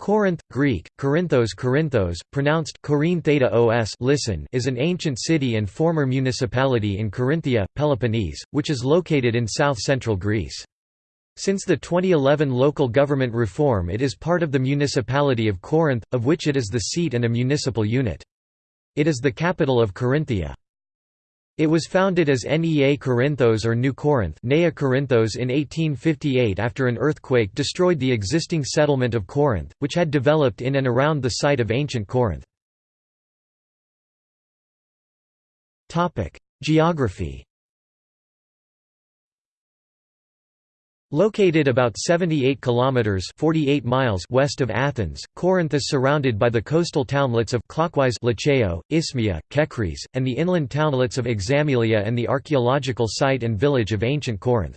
Corinth, Greek, Corinthos Corinthos, pronounced Corine theta os listen, is an ancient city and former municipality in Corinthia, Peloponnese, which is located in south-central Greece. Since the 2011 local government reform it is part of the municipality of Corinth, of which it is the seat and a municipal unit. It is the capital of Corinthia. It was founded as Nea Corinthos or New Corinth Nea Corinthos in 1858 after an earthquake destroyed the existing settlement of Corinth, which had developed in and around the site of ancient Corinth. Geography Located about 78 kilometers (48 miles) west of Athens, Corinth is surrounded by the coastal townlets of clockwise Liceo, Isthmia, Kechries, and the inland townlets of Examilia and the archaeological site and village of ancient Corinth.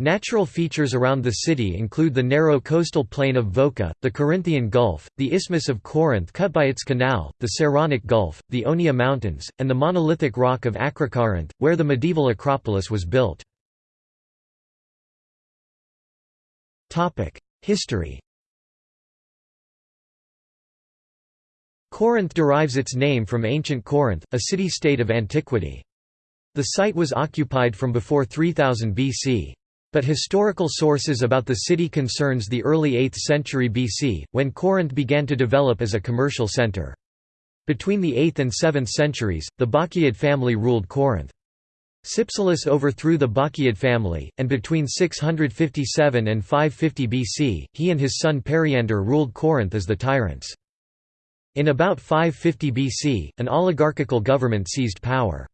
Natural features around the city include the narrow coastal plain of Vocha, the Corinthian Gulf, the Isthmus of Corinth cut by its canal, the Saronic Gulf, the Oneia Mountains, and the monolithic rock of Acrocorinth, where the medieval Acropolis was built. History Corinth derives its name from ancient Corinth, a city-state of antiquity. The site was occupied from before 3000 BC. But historical sources about the city concerns the early 8th century BC, when Corinth began to develop as a commercial center. Between the 8th and 7th centuries, the Bacchiad family ruled Corinth. Cypselus overthrew the Bacchiad family, and between 657 and 550 BC, he and his son Periander ruled Corinth as the tyrants. In about 550 BC, an oligarchical government seized power.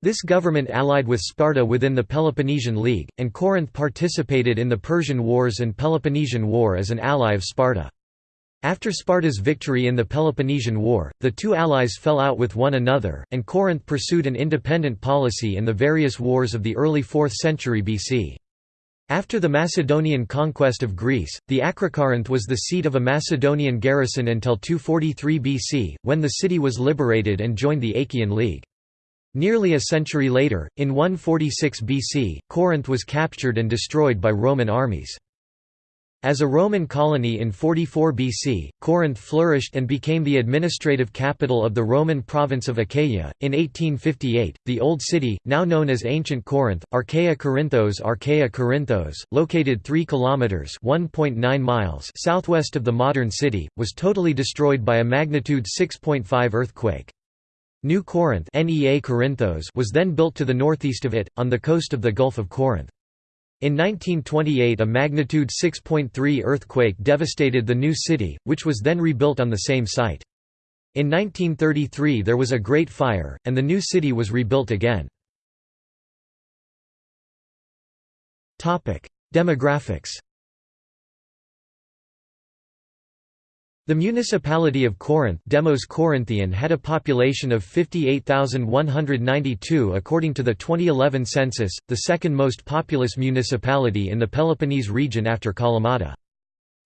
This government allied with Sparta within the Peloponnesian League, and Corinth participated in the Persian Wars and Peloponnesian War as an ally of Sparta. After Sparta's victory in the Peloponnesian War, the two allies fell out with one another, and Corinth pursued an independent policy in the various wars of the early 4th century BC. After the Macedonian conquest of Greece, the Acrocorinth was the seat of a Macedonian garrison until 243 BC, when the city was liberated and joined the Achaean League. Nearly a century later, in 146 BC, Corinth was captured and destroyed by Roman armies. As a Roman colony in 44 BC, Corinth flourished and became the administrative capital of the Roman province of Achaia. In 1858, the Old City, now known as Ancient Corinth, Archaea Corinthos, Archaea Corinthos, located 3 kilometers (1.9 miles) southwest of the modern city, was totally destroyed by a magnitude 6.5 earthquake. New Corinth (Nea Corinthos) was then built to the northeast of it, on the coast of the Gulf of Corinth. In 1928 a magnitude 6.3 earthquake devastated the new city, which was then rebuilt on the same site. In 1933 there was a Great Fire, and the new city was rebuilt again. Demographics The municipality of Corinth Demos Corinthian had a population of 58,192 according to the 2011 census, the second most populous municipality in the Peloponnese region after Kalamata.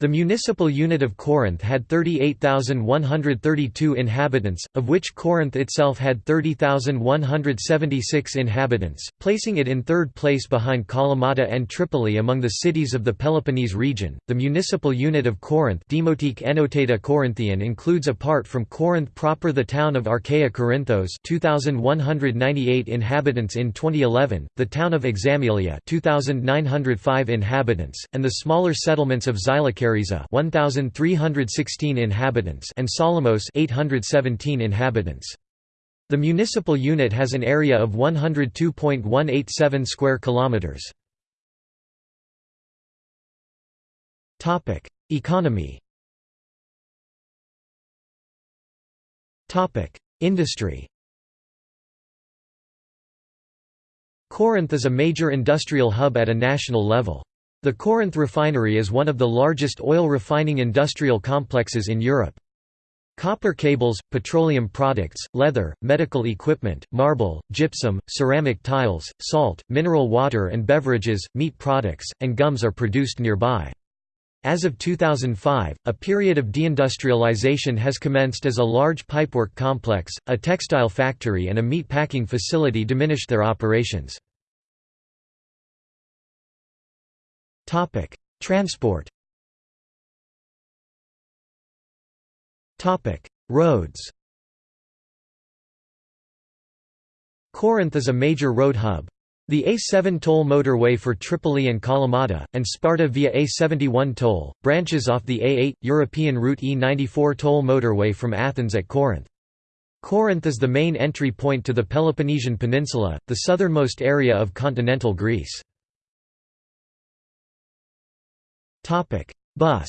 The municipal unit of Corinth had 38,132 inhabitants, of which Corinth itself had 30,176 inhabitants, placing it in third place behind Kalamata and Tripoli among the cities of the Peloponnese region. The municipal unit of Corinth Demotique Enotata Corinthian includes apart from Corinth proper the town of Archaea Corinthos 2,198 inhabitants in 2011, the town of Examilia 2,905 inhabitants, and the smaller settlements of Xylokeriza 1316 inhabitants and Solomos 817 inhabitants. The municipal unit has an area of 102.187 square kilometers. Topic: Economy. Topic: Industry. Corinth is a major industrial hub at a national level. The Corinth refinery is one of the largest oil refining industrial complexes in Europe. Copper cables, petroleum products, leather, medical equipment, marble, gypsum, ceramic tiles, salt, mineral water and beverages, meat products, and gums are produced nearby. As of 2005, a period of deindustrialization has commenced as a large pipework complex, a textile factory and a meat packing facility diminished their operations. Topic: Transport. Topic: Roads Corinth is a major road hub. The A7 toll motorway for Tripoli and Kalamata, and Sparta via A71 toll, branches off the A8, European route E94 toll motorway from Athens at Corinth. Corinth is the main entry point to the Peloponnesian Peninsula, the southernmost area of continental Greece. Bus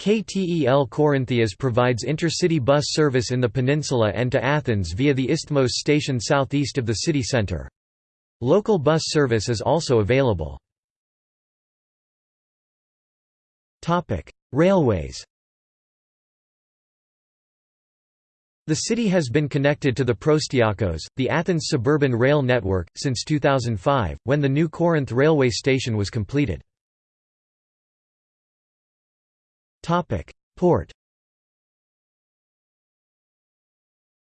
KTEL Corinthias provides intercity bus service in the peninsula and to Athens via the Isthmos station southeast of the city centre. Local bus service is also available. Railways The city has been connected to the Proastiakos, the Athens suburban rail network, since 2005, when the new Corinth railway station was completed. Port.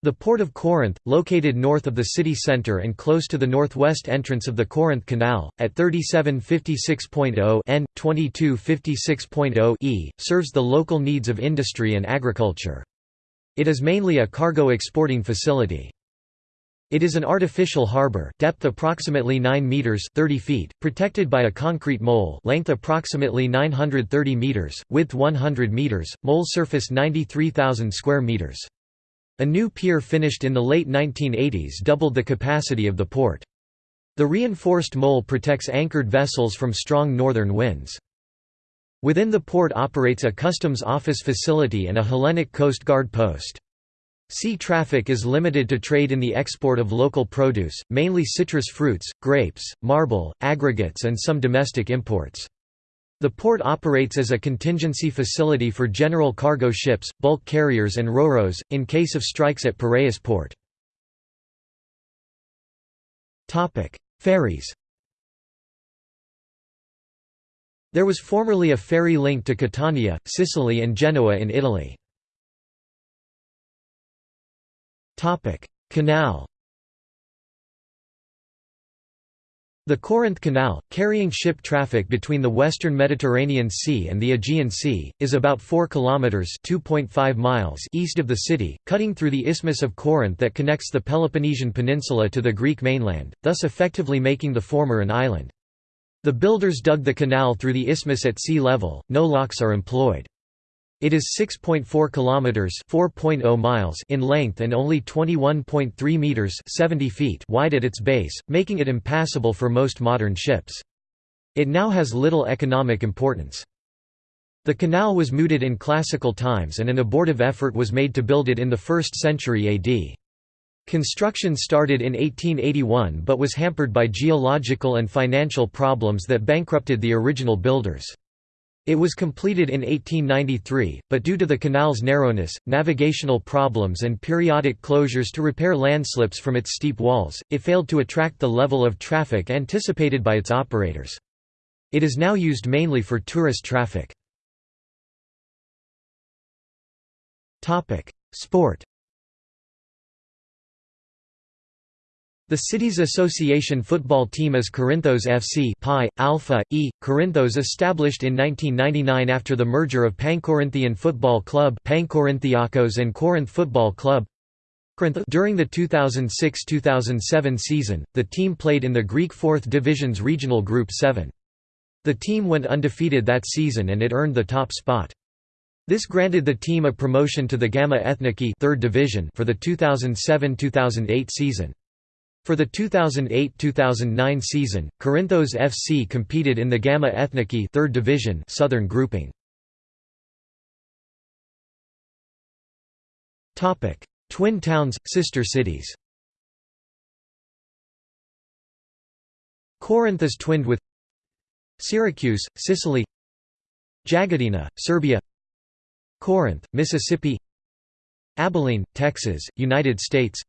The Port of Corinth, located north of the city centre and close to the northwest entrance of the Corinth Canal, at 3756.0 n. 2256.0 e, serves the local needs of industry and agriculture. It is mainly a cargo exporting facility. It is an artificial harbor, depth approximately 9 meters (30 feet), protected by a concrete mole, length approximately 930 meters, width 100 meters, mole surface 93,000 square meters. A new pier finished in the late 1980s doubled the capacity of the port. The reinforced mole protects anchored vessels from strong northern winds. Within the port operates a customs office facility and a Hellenic Coast Guard post. Sea traffic is limited to trade in the export of local produce, mainly citrus fruits, grapes, marble, aggregates and some domestic imports. The port operates as a contingency facility for general cargo ships, bulk carriers and roros, in case of strikes at Piraeus port. Ferries There was formerly a ferry link to Catania, Sicily and Genoa in Italy. Canal The Corinth Canal, carrying ship traffic between the western Mediterranean Sea and the Aegean Sea, is about 4 kilometers (2.5 miles) east of the city, cutting through the Isthmus of Corinth that connects the Peloponnesian Peninsula to the Greek mainland, thus effectively making the former an island. The builders dug the canal through the isthmus at sea level. No locks are employed. It is 6.4 kilometers (4.0 miles) in length and only 21.3 meters (70 feet) wide at its base, making it impassable for most modern ships. It now has little economic importance. The canal was mooted in classical times and an abortive effort was made to build it in the 1st century AD. Construction started in 1881 but was hampered by geological and financial problems that bankrupted the original builders. It was completed in 1893, but due to the canal's narrowness, navigational problems and periodic closures to repair landslips from its steep walls, it failed to attract the level of traffic anticipated by its operators. It is now used mainly for tourist traffic. Sport The city's association football team is Corinthos FC Pi, Alpha, E. Corinthos established in 1999 after the merger of Pancorinthian Football Club Pankorinthiakos and Corinth Football Club. During the 2006–2007 season, the team played in the Greek 4th Division's regional Group 7. The team went undefeated that season and it earned the top spot. This granted the team a promotion to the Gamma Ethniki 3rd Division for the 2007–2008 season. For the 2008–2009 season, Corinthos FC competed in the Gamma Ethniki 3rd Division Southern grouping. Topic: Twin towns, sister cities. Corinth is twinned with Syracuse, Sicily Jagodina, Serbia Corinth, Mississippi Abilene, Texas, United States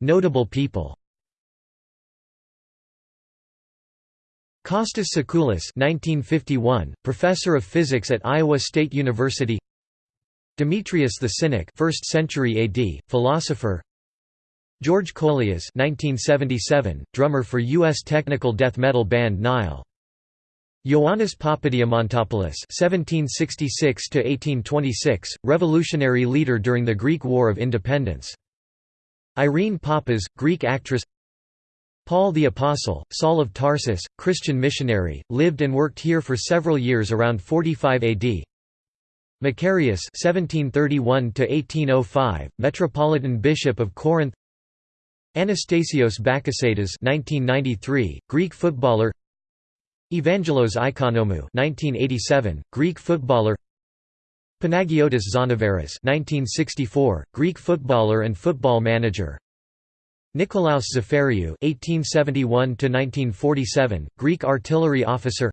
Notable people Costas Tsakoulas 1951, professor of physics at Iowa State University Demetrius the Cynic 1st century AD, philosopher George Kollias 1977, drummer for U.S. technical death metal band Nile. Ioannis Papadiamantopoulos (1766–1826), revolutionary leader during the Greek War of Independence. Irene Papas, Greek actress. Paul the Apostle, Saul of Tarsus, Christian missionary, lived and worked here for several years around 45 AD. Macarius (1731–1805), metropolitan bishop of Corinth. Anastasios Bakasetas (1993), Greek footballer. Evangelos Ikonomou (1987), Greek footballer. Panagiotis Zanaveras (1964), Greek footballer and football manager. Nikolaos Zafariou (1871–1947), Greek artillery officer.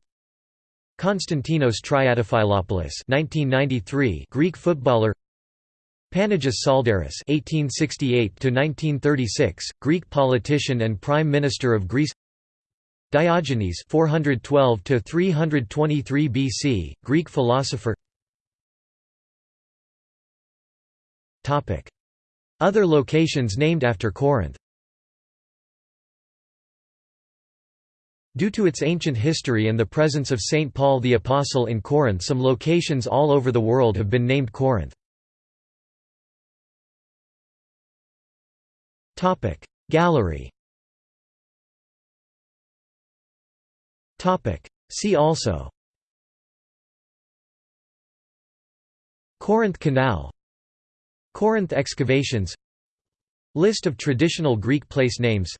Konstantinos Triantafyllopoulos (1993), Greek footballer. Panagis Tsaldaris (1868–1936), Greek politician and Prime Minister of Greece. Diogenes 412–323 BC, Greek philosopher. Other locations named after Corinth. Due to its ancient history and the presence of St. Paul the Apostle in Corinth some locations all over the world have been named Corinth. Gallery See also Corinth Canal Corinth excavations. List of traditional Greek place names.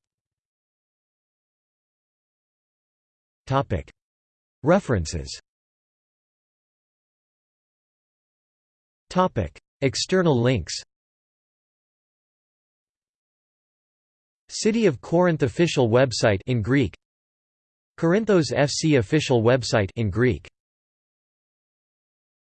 References. External links. City of Corinth official website in Greek. Corinthos FC official website in Greek